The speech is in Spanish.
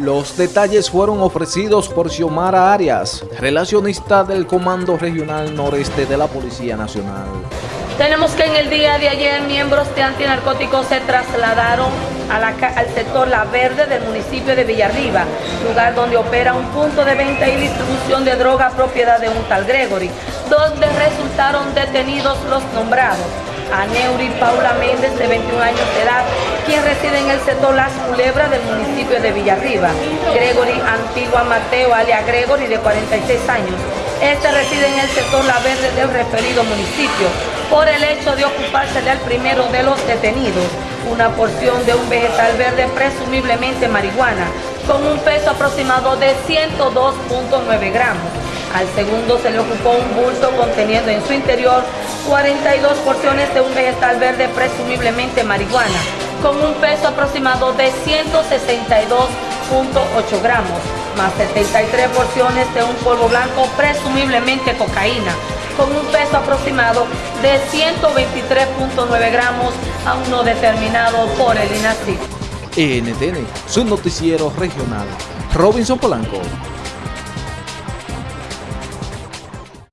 Los detalles fueron ofrecidos por Xiomara Arias, relacionista del Comando Regional Noreste de la Policía Nacional. Tenemos que en el día de ayer miembros de antinarcóticos se trasladaron al sector La Verde del municipio de Villarriba, lugar donde opera un punto de venta y distribución de droga propiedad de un tal Gregory, donde resultaron detenidos los nombrados. A Neuri Paula Méndez, de 21 años de edad, quien reside en el sector Las Culebras del municipio de Villarriba. Gregory Antigua Mateo, alia Gregory, de 46 años. Este reside en el sector La Verde del referido municipio por el hecho de ocuparse al primero de los detenidos, una porción de un vegetal verde presumiblemente marihuana, con un peso aproximado de 102.9 gramos. Al segundo se le ocupó un bulto conteniendo en su interior 42 porciones de un vegetal verde presumiblemente marihuana, con un peso aproximado de 162.8 gramos, más 73 porciones de un polvo blanco presumiblemente cocaína, con un peso aproximado de 123.9 gramos, aún no determinado por el INACI. NTN, su noticiero regional. Robinson Polanco.